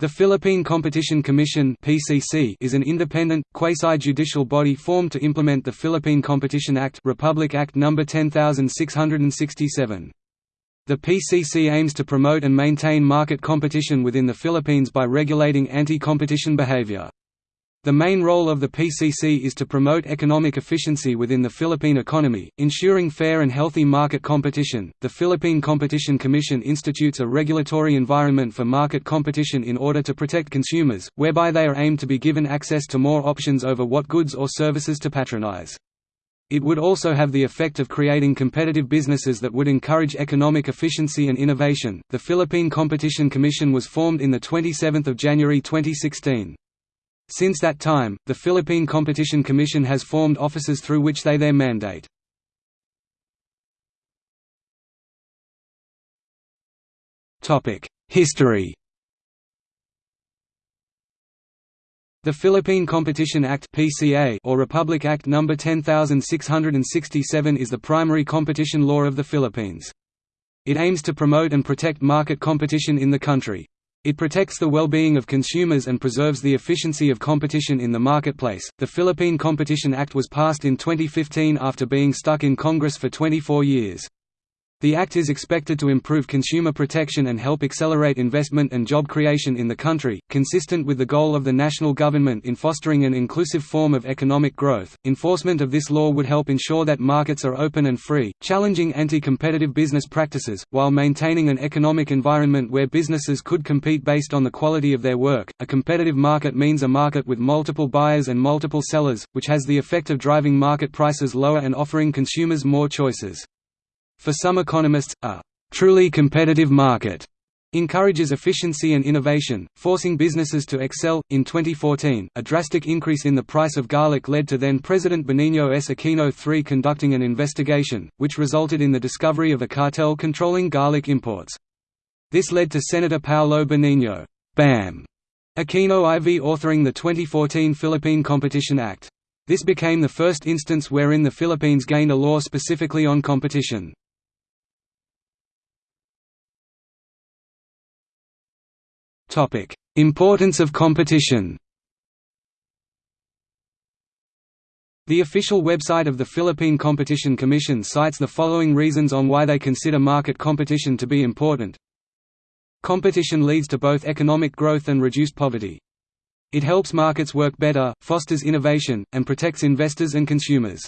The Philippine Competition Commission (PCC) is an independent, quasi-judicial body formed to implement the Philippine Competition Act, Republic Act No. 10667. The PCC aims to promote and maintain market competition within the Philippines by regulating anti-competition behavior. The main role of the PCC is to promote economic efficiency within the Philippine economy, ensuring fair and healthy market competition. The Philippine Competition Commission institutes a regulatory environment for market competition in order to protect consumers, whereby they are aimed to be given access to more options over what goods or services to patronize. It would also have the effect of creating competitive businesses that would encourage economic efficiency and innovation. The Philippine Competition Commission was formed in the 27th of January 2016. Since that time, the Philippine Competition Commission has formed offices through which they their mandate. History The Philippine Competition Act (PCA) or Republic Act No. 10667 is the primary competition law of the Philippines. It aims to promote and protect market competition in the country. It protects the well-being of consumers and preserves the efficiency of competition in the marketplace. The Philippine Competition Act was passed in 2015 after being stuck in Congress for 24 years. The Act is expected to improve consumer protection and help accelerate investment and job creation in the country, consistent with the goal of the national government in fostering an inclusive form of economic growth. Enforcement of this law would help ensure that markets are open and free, challenging anti competitive business practices, while maintaining an economic environment where businesses could compete based on the quality of their work. A competitive market means a market with multiple buyers and multiple sellers, which has the effect of driving market prices lower and offering consumers more choices. For some economists, a truly competitive market encourages efficiency and innovation, forcing businesses to excel. In 2014, a drastic increase in the price of garlic led to then President Benigno S. Aquino III conducting an investigation, which resulted in the discovery of a cartel controlling garlic imports. This led to Senator Paolo Benigno Bam Aquino IV authoring the 2014 Philippine Competition Act. This became the first instance wherein the Philippines gained a law specifically on competition. Topic: Importance of competition. The official website of the Philippine Competition Commission cites the following reasons on why they consider market competition to be important. Competition leads to both economic growth and reduced poverty. It helps markets work better, fosters innovation, and protects investors and consumers.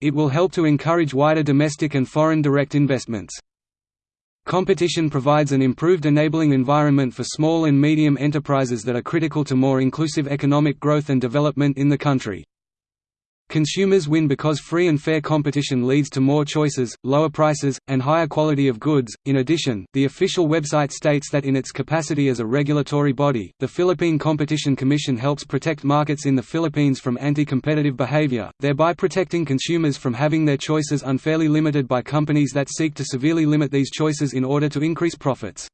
It will help to encourage wider domestic and foreign direct investments. Competition provides an improved enabling environment for small and medium enterprises that are critical to more inclusive economic growth and development in the country. Consumers win because free and fair competition leads to more choices, lower prices, and higher quality of goods. In addition, the official website states that in its capacity as a regulatory body, the Philippine Competition Commission helps protect markets in the Philippines from anti-competitive behavior, thereby protecting consumers from having their choices unfairly limited by companies that seek to severely limit these choices in order to increase profits.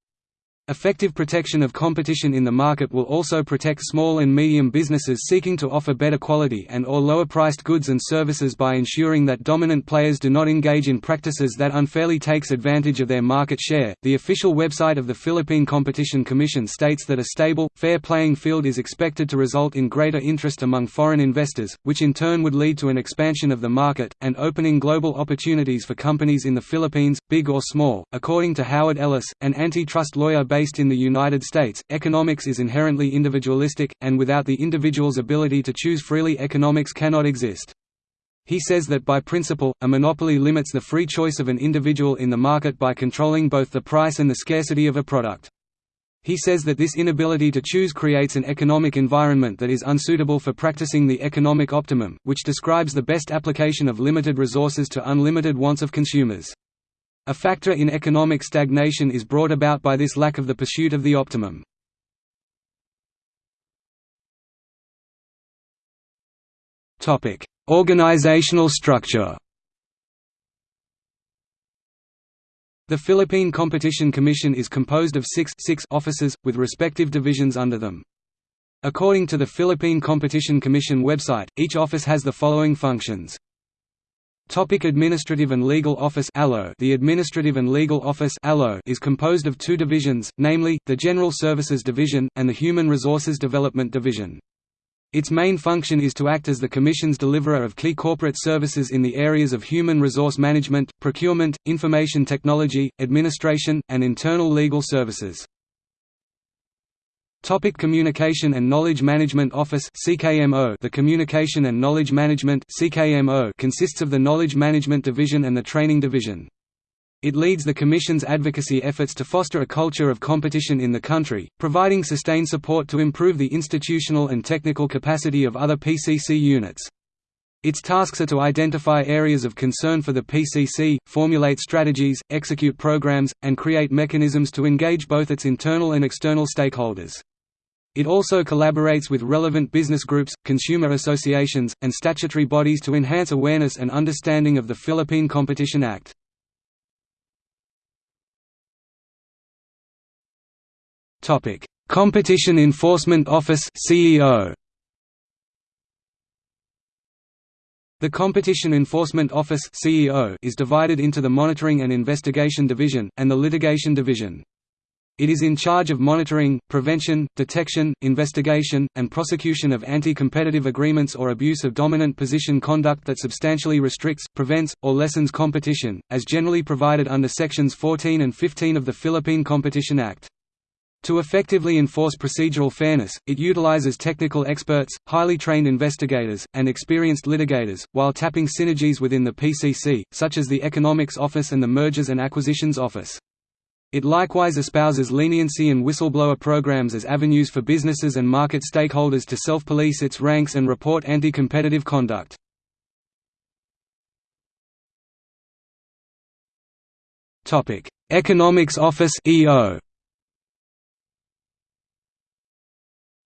Effective protection of competition in the market will also protect small and medium businesses seeking to offer better quality and or lower priced goods and services by ensuring that dominant players do not engage in practices that unfairly takes advantage of their market share. The official website of the Philippine Competition Commission states that a stable, fair playing field is expected to result in greater interest among foreign investors, which in turn would lead to an expansion of the market and opening global opportunities for companies in the Philippines, big or small. According to Howard Ellis, an antitrust lawyer based in the United States, economics is inherently individualistic, and without the individual's ability to choose freely economics cannot exist. He says that by principle, a monopoly limits the free choice of an individual in the market by controlling both the price and the scarcity of a product. He says that this inability to choose creates an economic environment that is unsuitable for practicing the economic optimum, which describes the best application of limited resources to unlimited wants of consumers. A factor in economic stagnation is brought about by this lack of the pursuit of the optimum. Organizational structure The Philippine Competition Commission is composed of six, six offices, with respective divisions under them. According to the Philippine Competition Commission website, each office has the following functions Topic Administrative and Legal Office The Administrative and Legal Office is composed of two divisions, namely, the General Services Division, and the Human Resources Development Division. Its main function is to act as the Commission's deliverer of key corporate services in the areas of human resource management, procurement, information technology, administration, and internal legal services. Topic Communication and Knowledge Management Office CKMO The Communication and Knowledge Management CKMO consists of the Knowledge Management Division and the Training Division. It leads the Commission's advocacy efforts to foster a culture of competition in the country, providing sustained support to improve the institutional and technical capacity of other PCC units. Its tasks are to identify areas of concern for the PCC, formulate strategies, execute programs, and create mechanisms to engage both its internal and external stakeholders. It also collaborates with relevant business groups, consumer associations, and statutory bodies to enhance awareness and understanding of the Philippine Competition Act. Competition Enforcement Office CEO The Competition Enforcement Office CEO is divided into the Monitoring and Investigation Division, and the Litigation Division. It is in charge of monitoring, prevention, detection, investigation, and prosecution of anti-competitive agreements or abuse of dominant position conduct that substantially restricts, prevents, or lessens competition, as generally provided under Sections 14 and 15 of the Philippine Competition Act. To effectively enforce procedural fairness, it utilizes technical experts, highly trained investigators, and experienced litigators, while tapping synergies within the PCC, such as the Economics Office and the Mergers and Acquisitions Office. It likewise espouses leniency and whistleblower programs as avenues for businesses and market stakeholders to self-police its ranks and report anti-competitive conduct. Topic: Economics Office EO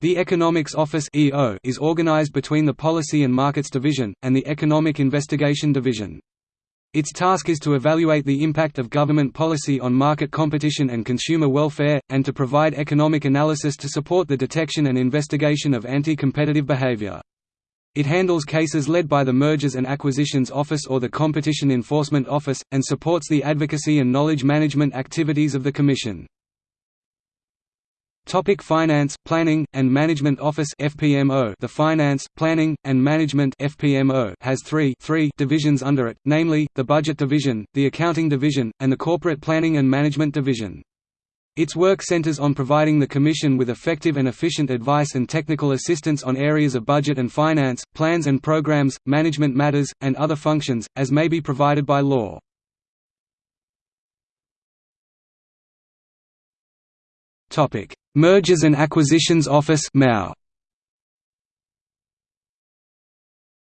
The Economics Office EO is organized between the Policy and Markets Division, and the Economic Investigation Division. Its task is to evaluate the impact of government policy on market competition and consumer welfare, and to provide economic analysis to support the detection and investigation of anti-competitive behavior. It handles cases led by the Mergers and Acquisitions Office or the Competition Enforcement Office, and supports the advocacy and knowledge management activities of the Commission. Topic Finance, Planning, and Management Office FPMO The Finance, Planning, and Management FPMO has three, three divisions under it, namely, the Budget Division, the Accounting Division, and the Corporate Planning and Management Division. Its work centers on providing the Commission with effective and efficient advice and technical assistance on areas of budget and finance, plans and programs, management matters, and other functions, as may be provided by law. Topic: Mergers and Acquisitions Office (MAO).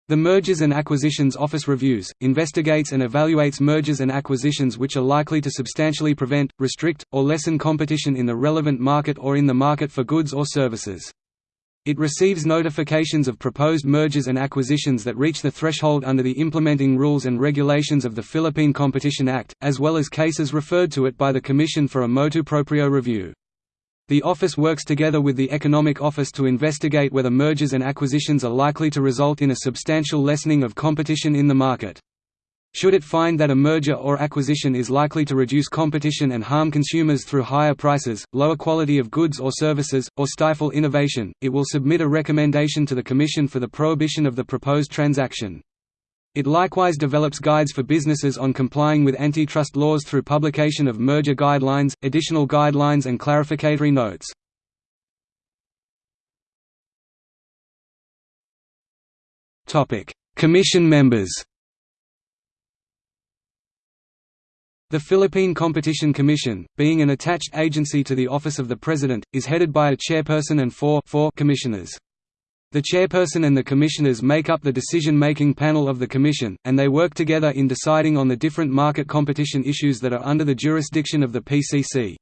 The Mergers and Acquisitions Office reviews, investigates and evaluates mergers and acquisitions which are likely to substantially prevent, restrict, or lessen competition in the relevant market or in the market for goods or services. It receives notifications of proposed mergers and acquisitions that reach the threshold under the implementing rules and regulations of the Philippine Competition Act, as well as cases referred to it by the Commission for a motu proprio review. The office works together with the Economic Office to investigate whether mergers and acquisitions are likely to result in a substantial lessening of competition in the market. Should it find that a merger or acquisition is likely to reduce competition and harm consumers through higher prices, lower quality of goods or services, or stifle innovation, it will submit a recommendation to the Commission for the prohibition of the proposed transaction. It likewise develops guides for businesses on complying with antitrust laws through publication of merger guidelines, additional guidelines and clarificatory notes. Commission members The Philippine Competition Commission, being an attached agency to the Office of the President, is headed by a chairperson and four, four commissioners. The chairperson and the commissioners make up the decision-making panel of the Commission, and they work together in deciding on the different market competition issues that are under the jurisdiction of the PCC.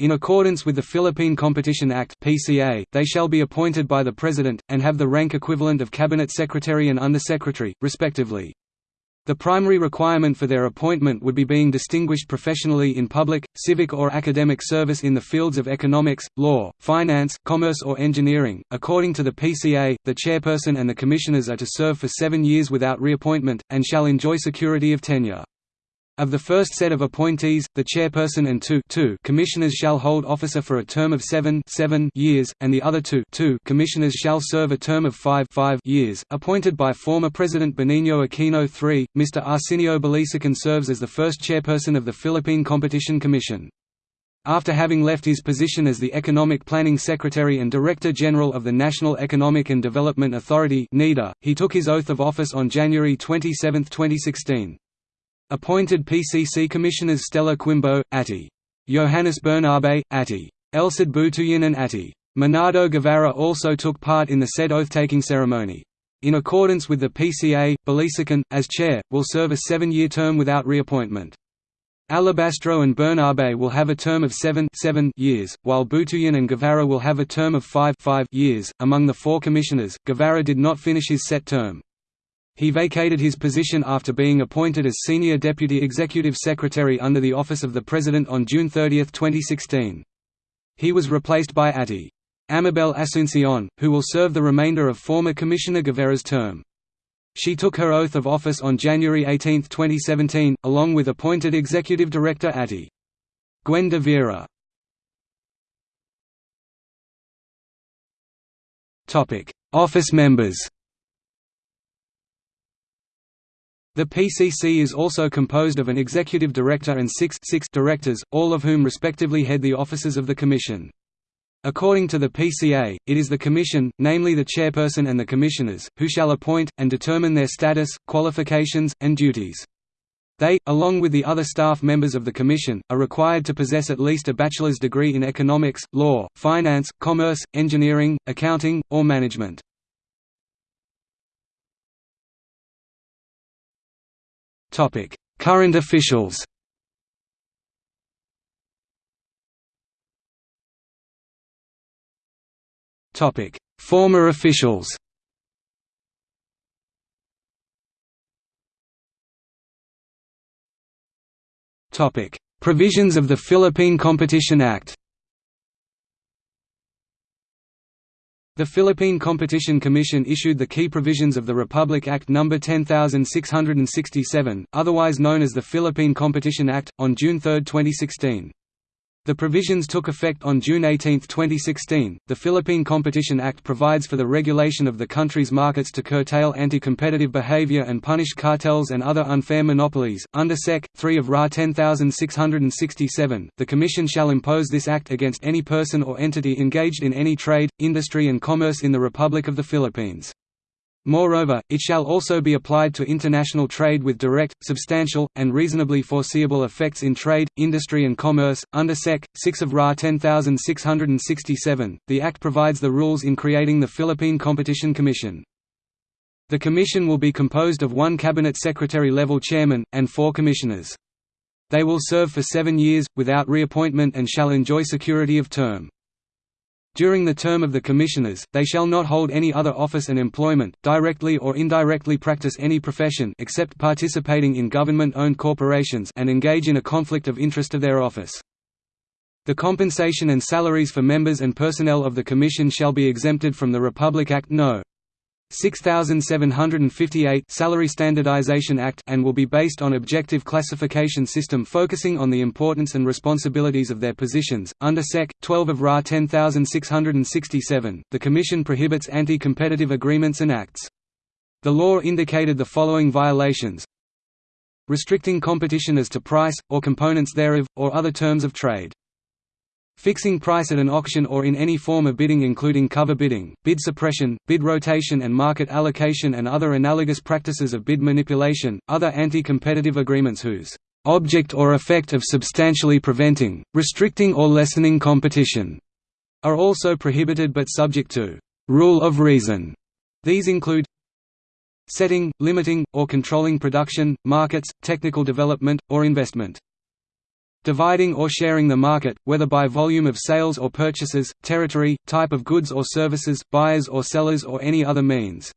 In accordance with the Philippine Competition Act (PCA), they shall be appointed by the President, and have the rank equivalent of Cabinet Secretary and Undersecretary, respectively. The primary requirement for their appointment would be being distinguished professionally in public, civic or academic service in the fields of economics, law, finance, commerce or engineering. According to the PCA, the chairperson and the commissioners are to serve for seven years without reappointment, and shall enjoy security of tenure. Of the first set of appointees, the chairperson and two, two commissioners shall hold office for a term of seven, seven years, and the other two, two commissioners shall serve a term of five, five years. Appointed by former President Benigno Aquino III, Mr. Arsenio Balisacan serves as the first chairperson of the Philippine Competition Commission. After having left his position as the Economic Planning Secretary and Director General of the National Economic and Development Authority he took his oath of office on January 27, 2016. Appointed PCC Commissioners Stella Quimbo, Atti. Johannes Bernabe, Atti. Butuyan and Atti. Menardo Guevarra also took part in the said oath-taking ceremony. In accordance with the PCA, Balisacan, as chair, will serve a seven-year term without reappointment. Alabastro and Bernabe will have a term of seven, seven years, while Butuyan and Guevarra will have a term of five, five years. Among the four commissioners, Guevarra did not finish his set term. He vacated his position after being appointed as Senior Deputy Executive Secretary under the Office of the President on June 30, 2016. He was replaced by Atti. Amabel Asuncion, who will serve the remainder of former Commissioner Guevarra's term. She took her oath of office on January 18, 2017, along with appointed Executive Director Atti. Gwen de Vera Office members The PCC is also composed of an executive director and six, six directors, all of whom respectively head the offices of the Commission. According to the PCA, it is the Commission, namely the chairperson and the commissioners, who shall appoint, and determine their status, qualifications, and duties. They, along with the other staff members of the Commission, are required to possess at least a bachelor's degree in economics, law, finance, commerce, engineering, accounting, or management. Topic: Current officials. Topic: Former officials. Topic: Provisions of the Philippine Competition Act. The Philippine Competition Commission issued the key provisions of the Republic Act No. 10667, otherwise known as the Philippine Competition Act, on June 3, 2016. The provisions took effect on June 18, 2016. The Philippine Competition Act provides for the regulation of the country's markets to curtail anti competitive behavior and punish cartels and other unfair monopolies. Under Sec. 3 of RA 10667, the Commission shall impose this Act against any person or entity engaged in any trade, industry, and commerce in the Republic of the Philippines. Moreover, it shall also be applied to international trade with direct, substantial, and reasonably foreseeable effects in trade, industry and commerce. Under Sec. 6 of RA 10667, the Act provides the rules in creating the Philippine Competition Commission. The Commission will be composed of one Cabinet Secretary-level chairman, and four commissioners. They will serve for seven years, without reappointment and shall enjoy security of term. During the term of the Commissioners, they shall not hold any other office and employment, directly or indirectly practice any profession except participating in government-owned corporations and engage in a conflict of interest of their office. The compensation and salaries for members and personnel of the Commission shall be exempted from the Republic Act No. 6758 Salary Standardization Act and will be based on objective classification system focusing on the importance and responsibilities of their positions. Under Sec. 12 of RA 10667, the Commission prohibits anti-competitive agreements and acts. The law indicated the following violations restricting competition as to price, or components thereof, or other terms of trade Fixing price at an auction or in any form of bidding including cover bidding, bid suppression, bid rotation and market allocation and other analogous practices of bid manipulation, other anti-competitive agreements whose object or effect of substantially preventing, restricting or lessening competition are also prohibited but subject to rule of reason. These include setting, limiting, or controlling production, markets, technical development, or investment dividing or sharing the market, whether by volume of sales or purchases, territory, type of goods or services, buyers or sellers or any other means.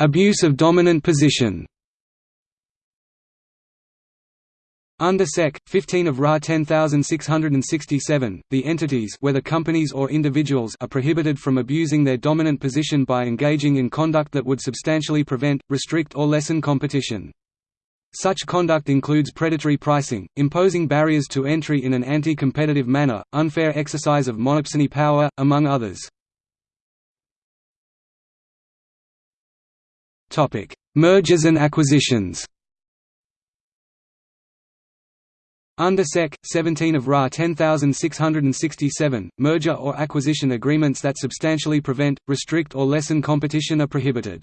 Abuse of dominant position Under Sec. 15 of RA 10667, the entities whether companies or individuals are prohibited from abusing their dominant position by engaging in conduct that would substantially prevent, restrict or lessen competition. Such conduct includes predatory pricing, imposing barriers to entry in an anti-competitive manner, unfair exercise of monopsony power, among others. Mergers and acquisitions Under Sec. 17 of RA 10667, merger or acquisition agreements that substantially prevent, restrict or lessen competition are prohibited.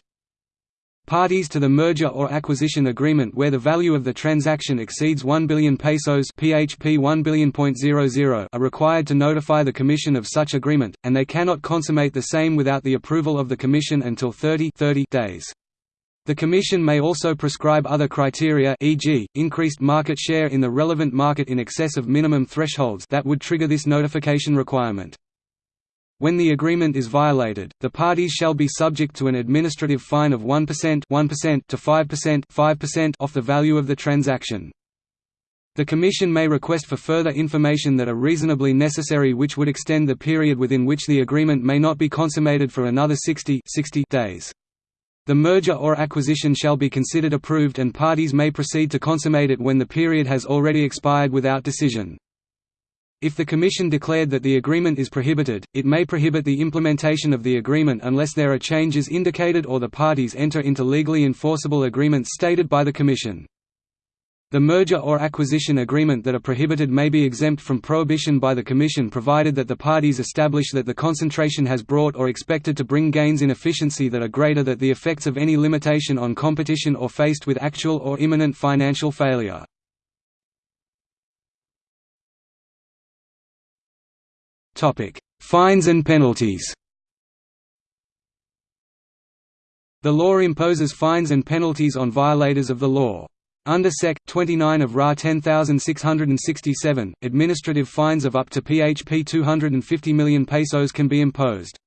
Parties to the merger or acquisition agreement where the value of the transaction exceeds 1 billion pesos (PHP 1 billion.00) are required to notify the Commission of such agreement, and they cannot consummate the same without the approval of the Commission until 30, 30 days. The Commission may also prescribe other criteria e.g., increased market share in the relevant market in excess of minimum thresholds that would trigger this notification requirement. When the agreement is violated, the parties shall be subject to an administrative fine of 1%, 1% to 5%, 5% off the value of the transaction. The Commission may request for further information that are reasonably necessary which would extend the period within which the agreement may not be consummated for another 60, 60 days. The merger or acquisition shall be considered approved and parties may proceed to consummate it when the period has already expired without decision. If the Commission declared that the agreement is prohibited, it may prohibit the implementation of the agreement unless there are changes indicated or the parties enter into legally enforceable agreements stated by the Commission. The merger or acquisition agreement that are prohibited may be exempt from prohibition by the Commission provided that the parties establish that the concentration has brought or expected to bring gains in efficiency that are greater than the effects of any limitation on competition or faced with actual or imminent financial failure. Fines and penalties The law imposes fines and penalties on violators of the law. Under Sec. 29 of RA 10667, administrative fines of up to PHP 250 million pesos can be imposed.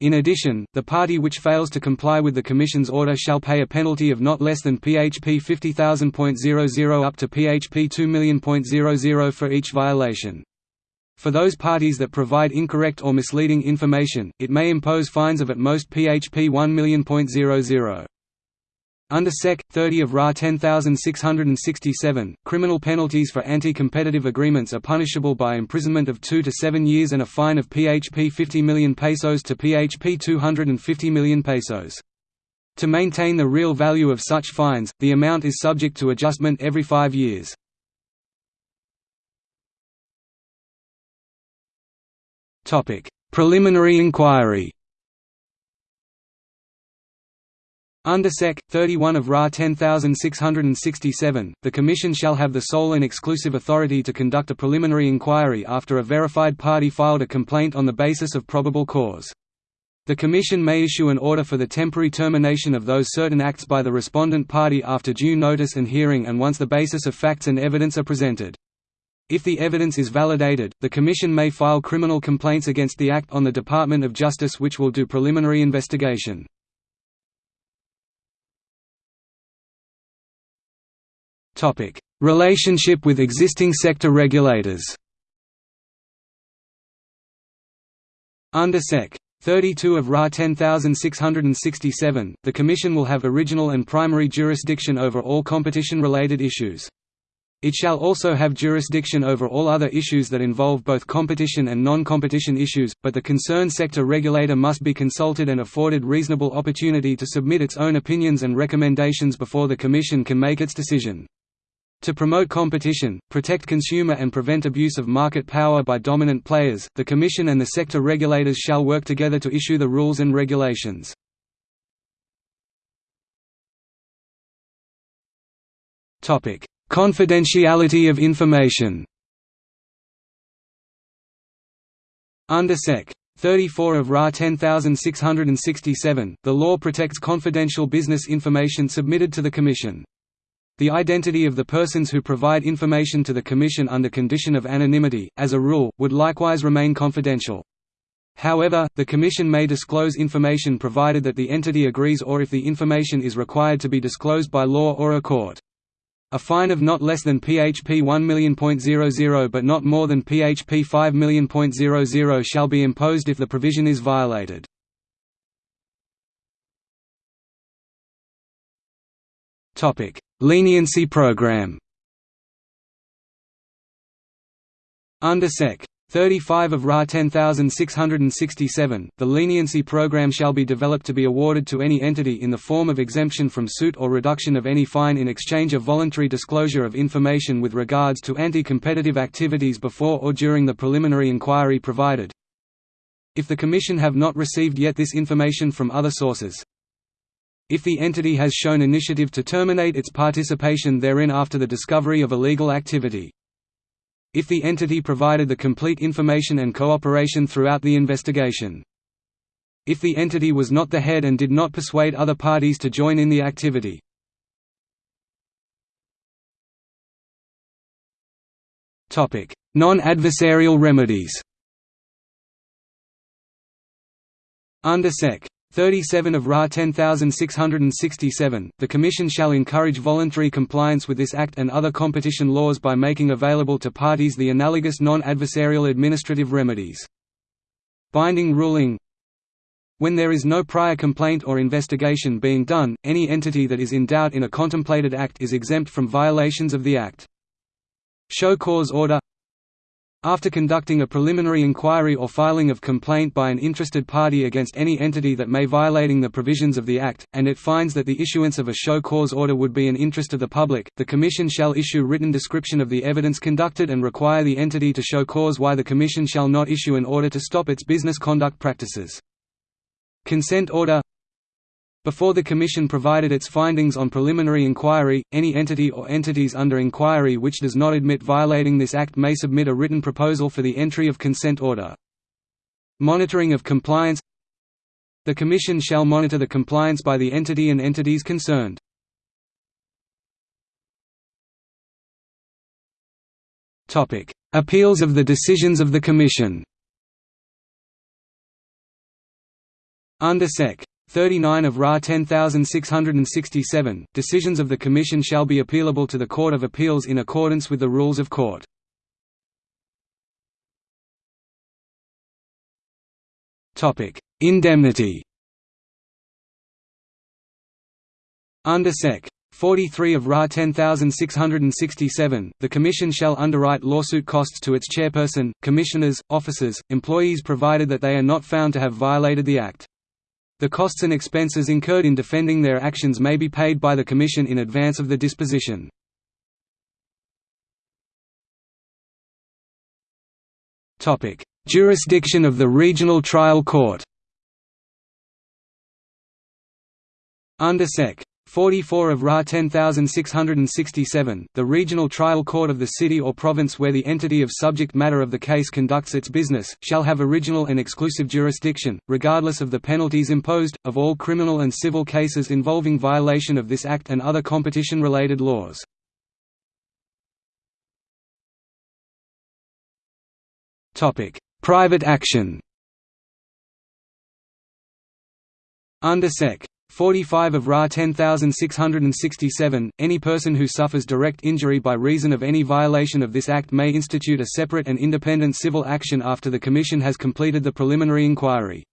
In addition, the party which fails to comply with the Commission's order shall pay a penalty of not less than PHP 50,000.00 up to PHP 2 million.00 for each violation. For those parties that provide incorrect or misleading information, it may impose fines of at most PHP 1 million.00. Under Sec. 30 of RA 10667, criminal penalties for anti-competitive agreements are punishable by imprisonment of 2 to 7 years and a fine of PHP 50 million pesos to PHP 250 million pesos. To maintain the real value of such fines, the amount is subject to adjustment every five years. Preliminary inquiry Under Sec. 31 of RA 10667, the Commission shall have the sole and exclusive authority to conduct a preliminary inquiry after a verified party filed a complaint on the basis of probable cause. The Commission may issue an order for the temporary termination of those certain acts by the respondent party after due notice and hearing and once the basis of facts and evidence are presented. If the evidence is validated, the Commission may file criminal complaints against the Act on the Department of Justice which will do preliminary investigation. Topic: Relationship with existing sector regulators. Under Sec. 32 of RA 10667, the Commission will have original and primary jurisdiction over all competition-related issues. It shall also have jurisdiction over all other issues that involve both competition and non-competition issues, but the concerned sector regulator must be consulted and afforded reasonable opportunity to submit its own opinions and recommendations before the Commission can make its decision. To promote competition, protect consumer and prevent abuse of market power by dominant players, the Commission and the sector regulators shall work together to issue the rules and regulations. Confidentiality of information Under Sec. 34 of RA 10667, the law protects confidential business information submitted to the Commission. The identity of the persons who provide information to the Commission under condition of anonymity, as a rule, would likewise remain confidential. However, the Commission may disclose information provided that the entity agrees or if the information is required to be disclosed by law or a court. A fine of not less than php 1 but not more than php 5 shall be imposed if the provision is violated. Leniency program Under Sec. 35 of RA 10667, the leniency program shall be developed to be awarded to any entity in the form of exemption from suit or reduction of any fine in exchange of voluntary disclosure of information with regards to anti-competitive activities before or during the preliminary inquiry provided. If the Commission have not received yet this information from other sources. If the entity has shown initiative to terminate its participation therein after the discovery of illegal activity if the entity provided the complete information and cooperation throughout the investigation. If the entity was not the head and did not persuade other parties to join in the activity. Non-adversarial remedies Under Sec. 37 of RA 10667, the Commission shall encourage voluntary compliance with this Act and other competition laws by making available to parties the analogous non-adversarial administrative remedies. Binding ruling When there is no prior complaint or investigation being done, any entity that is in doubt in a contemplated Act is exempt from violations of the Act. Show cause order after conducting a preliminary inquiry or filing of complaint by an interested party against any entity that may violating the provisions of the Act, and it finds that the issuance of a show cause order would be in interest of the public, the Commission shall issue written description of the evidence conducted and require the entity to show cause why the Commission shall not issue an order to stop its business conduct practices. Consent order before the Commission provided its findings on preliminary inquiry, any entity or entities under inquiry which does not admit violating this Act may submit a written proposal for the entry of consent order. Monitoring of compliance The Commission shall monitor the compliance by the entity and entities concerned. Appeals of the decisions of the Commission Under Sec. 39 of RA 10667, decisions of the Commission shall be appealable to the Court of Appeals in accordance with the rules of court. Indemnity Under Sec. 43 of RA 10667, the Commission shall underwrite lawsuit costs to its chairperson, commissioners, officers, employees provided that they are not found to have violated the Act. The costs and expenses incurred in defending their actions may be paid by the Commission in advance of the disposition. Jurisdiction of the Regional Trial Court Under Sec. 44 of RA 10667, the regional trial court of the city or province where the entity of subject matter of the case conducts its business, shall have original and exclusive jurisdiction, regardless of the penalties imposed, of all criminal and civil cases involving violation of this Act and other competition-related laws. Private action Under Sec. 45 of RA 10667, any person who suffers direct injury by reason of any violation of this Act may institute a separate and independent civil action after the Commission has completed the preliminary inquiry.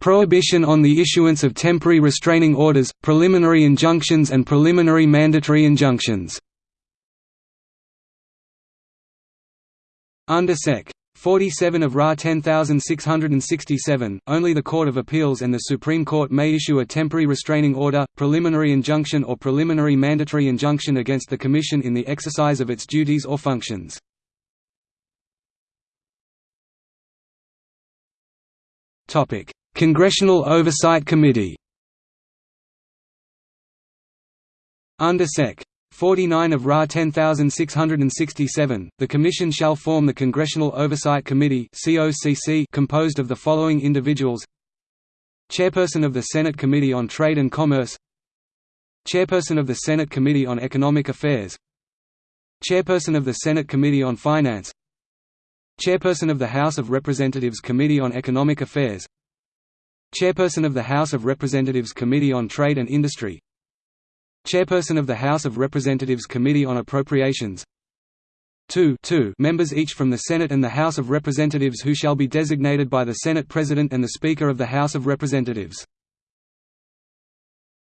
Prohibition on the issuance of temporary restraining orders, preliminary injunctions and preliminary mandatory injunctions Under Sec. 47 of RA 10667, only the Court of Appeals and the Supreme Court may issue a temporary restraining order, preliminary injunction or preliminary mandatory injunction against the Commission in the exercise of its duties or functions. Congressional Oversight Committee Under Sec. 49 of RA 10667, the Commission shall form the Congressional Oversight Committee composed of the following individuals. Chairperson of the Senate Committee on Trade and Commerce. Chairperson of the Senate Committee on Economic Affairs. Chairperson of the Senate Committee on Finance. Chairperson of the House of Representatives Committee on Economic Affairs. Chairperson of the House of Representatives Committee on Trade and Industry Chairperson of the House of Representatives Committee on Appropriations. Two, two members each from the Senate and the House of Representatives who shall be designated by the Senate President and the Speaker of the House of Representatives